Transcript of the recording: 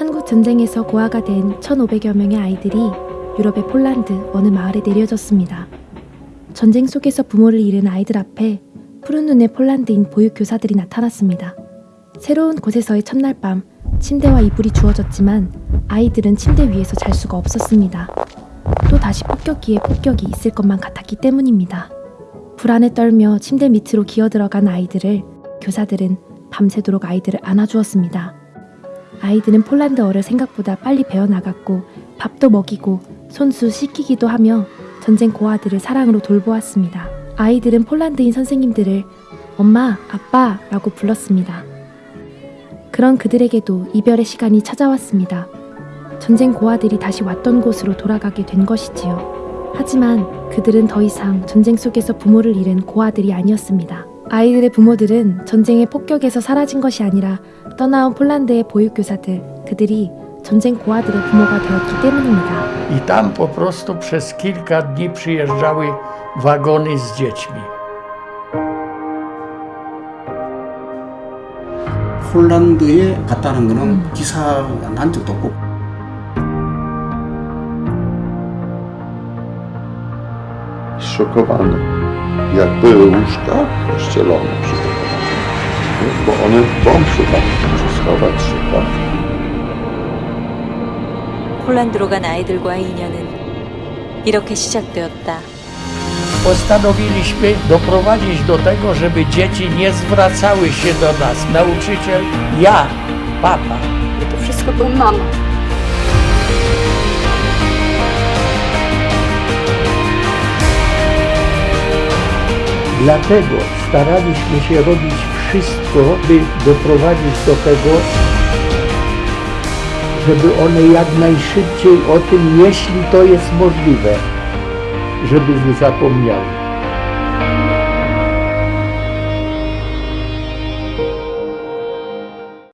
한국 전쟁에서 고아가 된 1,500여 명의 아이들이 유럽의 폴란드 어느 마을에 내려졌습니다. 전쟁 속에서 부모를 잃은 아이들 앞에 푸른 눈의 폴란드인 보육교사들이 나타났습니다. 새로운 곳에서의 첫날 밤 침대와 이불이 주어졌지만 아이들은 침대 위에서 잘 수가 없었습니다. 또 다시 폭격기에 폭격이 있을 것만 같았기 때문입니다. 불안에 떨며 침대 밑으로 기어 들어간 아이들을 교사들은 밤새도록 아이들을 안아주었습니다. 아이들은 폴란드어를 생각보다 빨리 배워나갔고 밥도 먹이고 손수 씻기기도 하며 전쟁 고아들을 사랑으로 돌보았습니다. 아이들은 폴란드인 선생님들을 엄마, 아빠 라고 불렀습니다. 그런 그들에게도 이별의 시간이 찾아왔습니다. 전쟁 고아들이 다시 왔던 곳으로 돌아가게 된 것이지요. 하지만 그들은 더 이상 전쟁 속에서 부모를 잃은 고아들이 아니었습니다. 아이들의 부모들은 전쟁의 폭격에서 사라진 것이 아니라 떠나온 폴란드의 보육교사들, 그들이 전쟁 고아들의 부모가 되었기 때문입니다. I tam po prostu przez kilka dni przyjeżdżały wagony z dziećmi. 폴란드에 갔다는 거는 기사 난 적도 없고 zszokowany. Jak były łóżka rozcielone przygotowane. Bo one bomb szukali, muszę schować szukać. 폴란드로 간 아이들과의 인연은 이렇게 시작되었다. Postanowiliśmy doprowadzić do tego, żeby dzieci nie zwracały się do nas. Nauczyciel, ja, papa. To wszystko to mama. Dlatego staraliśmy się robić wszystko, by doprowadzić do tego, żeby one jak najszybciej o tym, jeśli to jest możliwe, żeby nie zapomniały.